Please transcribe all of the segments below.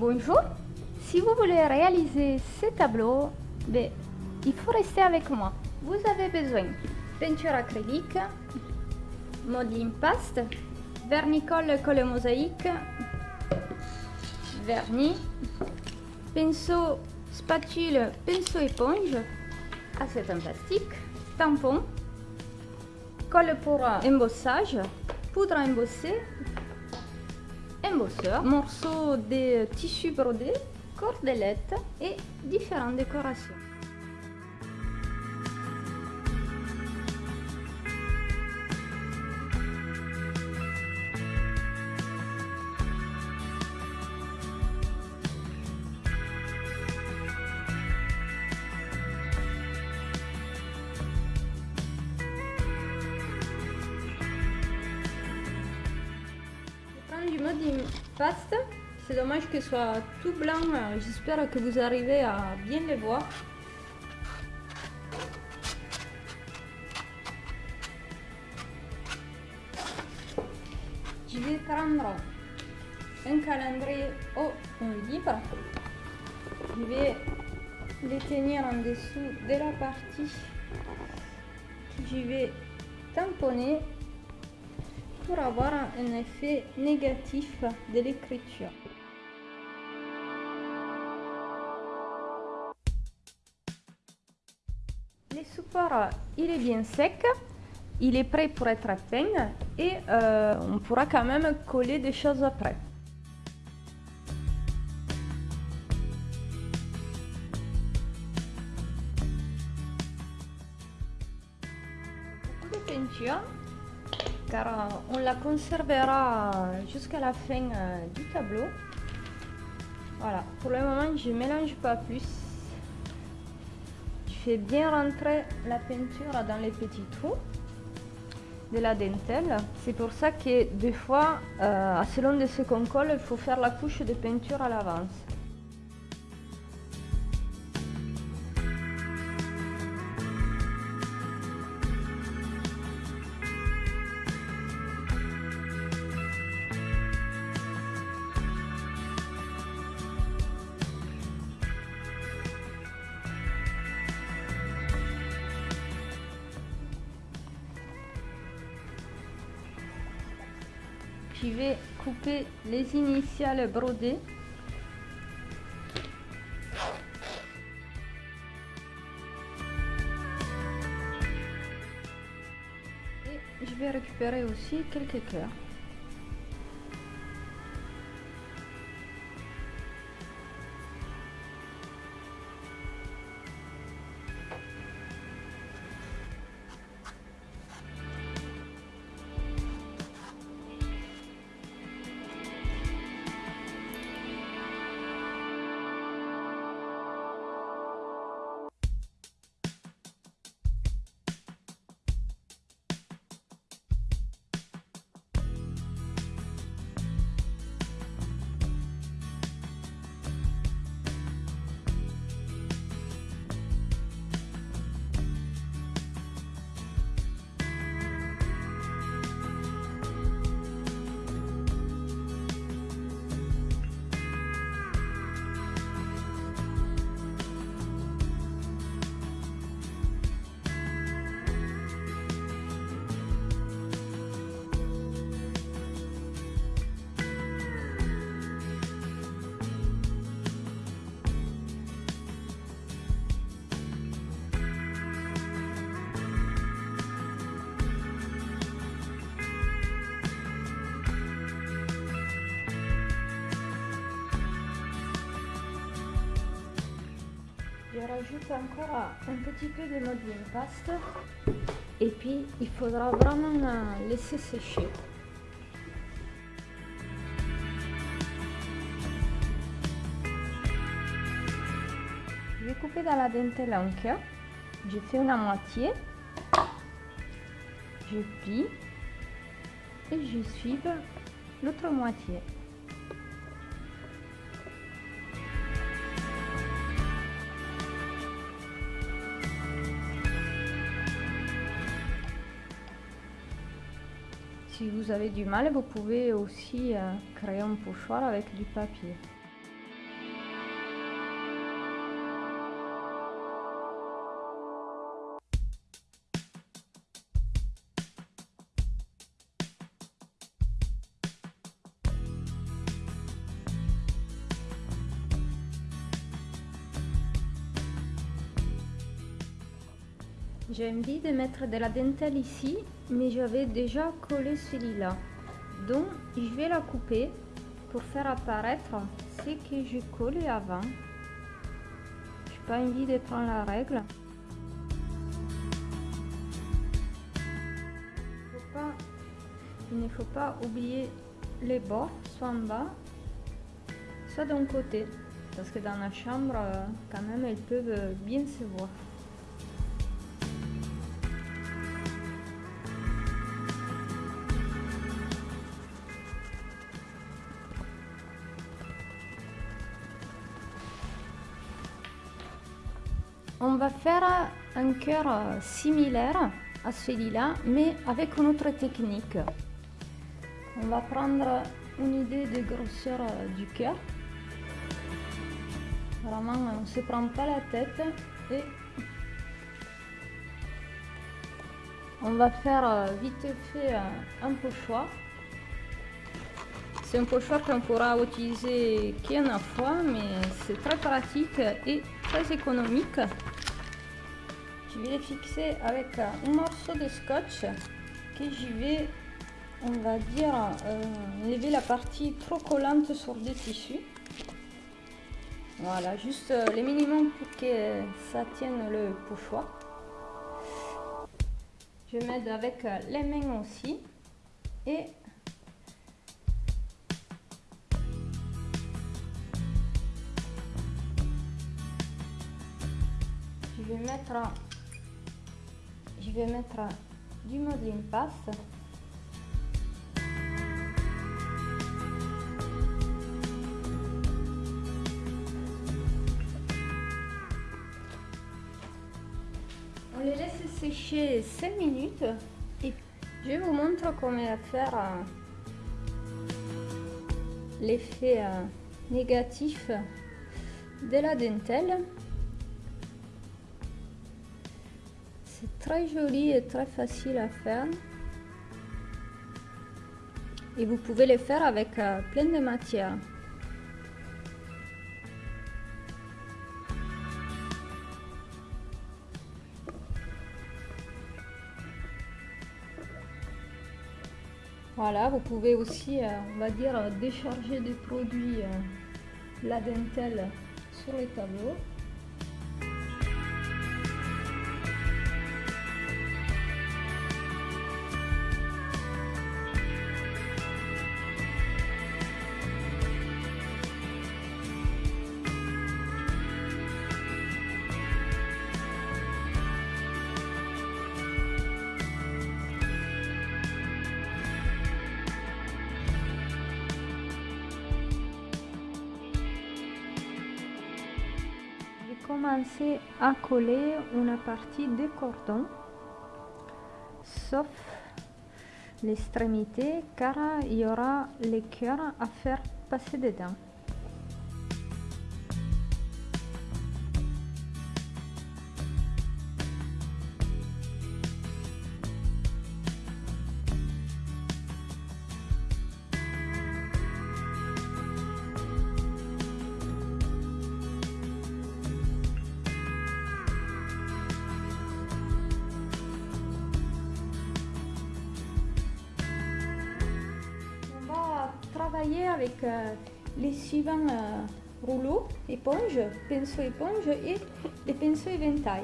Bonjour, si vous voulez réaliser ces tableaux, ben, il faut rester avec moi. Vous avez besoin peinture acrylique, modeling paste, vernicole colle mosaïque, vernis, pinceau spatule, pinceau éponge, acétate en plastique, tampon, colle pour embossage, poudre à embosser, embosseur, morceaux de tissu brodé, cordelettes et différentes décorations. C'est dommage que ce soit tout blanc. J'espère que vous arrivez à bien les voir. Je vais prendre un calendrier au un livre. Je vais les tenir en dessous de la partie je vais tamponner pour avoir un effet négatif de l'écriture. Le support, il est bien sec, il est prêt pour être peint et euh, on pourra quand même coller des choses après. Beaucoup de peinture car euh, on la conservera jusqu'à la fin euh, du tableau. Voilà, pour le moment je mélange pas plus. Je fais bien rentrer la peinture dans les petits trous de la dentelle. C'est pour ça que des fois, euh, selon de ce qu'on colle, il faut faire la couche de peinture à l'avance. Je vais couper les initiales brodées. Et je vais récupérer aussi quelques cœurs. Je rajoute encore un petit peu de modeling paste et puis il faudra vraiment euh, laisser sécher. Je vais couper dans la dentelle en cœur. Je fais à moitié. Je plie et je suive l'autre moitié. Si vous avez du mal, vous pouvez aussi euh, créer un pochoir avec du papier. J'ai envie de mettre de la dentelle ici, mais j'avais déjà collé celui-là. Donc, je vais la couper pour faire apparaître ce que j'ai collé avant. Je n'ai pas envie de prendre la règle. il ne faut pas oublier les bords, soit en bas, soit d'un côté. Parce que dans la chambre, quand même, elles peuvent bien se voir. On va faire un cœur similaire à celui-là, mais avec une autre technique. On va prendre une idée de grosseur du cœur. Vraiment, on ne se prend pas la tête et on va faire vite fait un pochoir. C'est un pochoir qu'on pourra utiliser qu'une fois, mais c'est très pratique et très économique. Je vais les fixer avec un morceau de scotch que je vais, on va dire, euh, lever la partie trop collante sur des tissus. Voilà, juste euh, le minimum pour que ça tienne le pochoir. Je m'aide avec les mains aussi. Et je vais mettre je vais mettre du modeling passe. On les laisse sécher 5 minutes et je vous montre comment faire euh, l'effet euh, négatif de la dentelle. C'est très joli et très facile à faire. Et vous pouvez le faire avec euh, plein de matières. Voilà, vous pouvez aussi, euh, on va dire, décharger des produits, euh, la dentelle sur les tableaux. Commencer à coller une partie des cordons sauf l'extrémité car il y aura les cœurs à faire passer dedans avec euh, les suivants euh, rouleaux, éponge, pinceau éponge et les pinceaux éventail.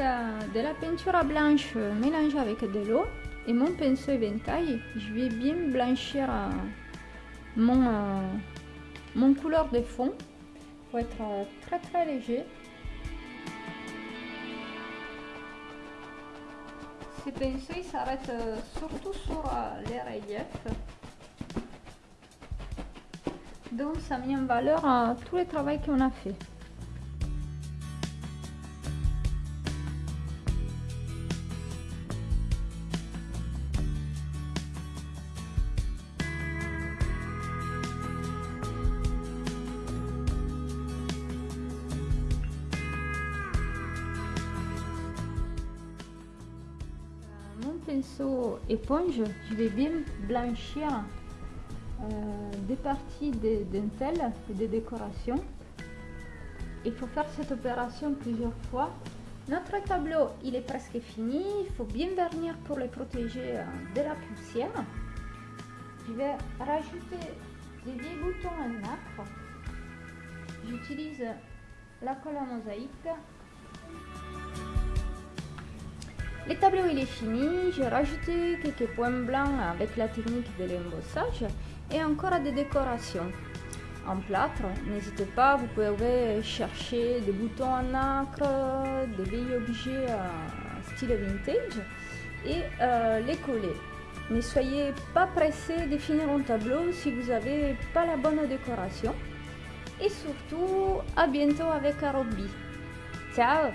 De la peinture blanche mélangée avec de l'eau et mon pinceau éventail, je vais bien blanchir euh, mon, euh, mon couleur de fond. Faut être euh, très très léger. Ces pinceaux s'arrêtent surtout sur les reliefs. Donc ça met en valeur tout le travail qu'on a fait. Éponge, je vais bien blanchir euh, des parties des dentelles et des décorations. Il faut faire cette opération plusieurs fois. Notre tableau, il est presque fini. Il faut bien vernir pour le protéger euh, de la poussière. Je vais rajouter des vieux boutons en nacre. J'utilise la colle mosaïque le tableau est fini, j'ai rajouté quelques points blancs avec la technique de l'embossage et encore des décorations. En plâtre, n'hésitez pas, vous pouvez chercher des boutons en nacre, des vieils objets style vintage et euh, les coller. Ne soyez pas pressé de finir un tableau si vous n'avez pas la bonne décoration. Et surtout, à bientôt avec Arobi. Ciao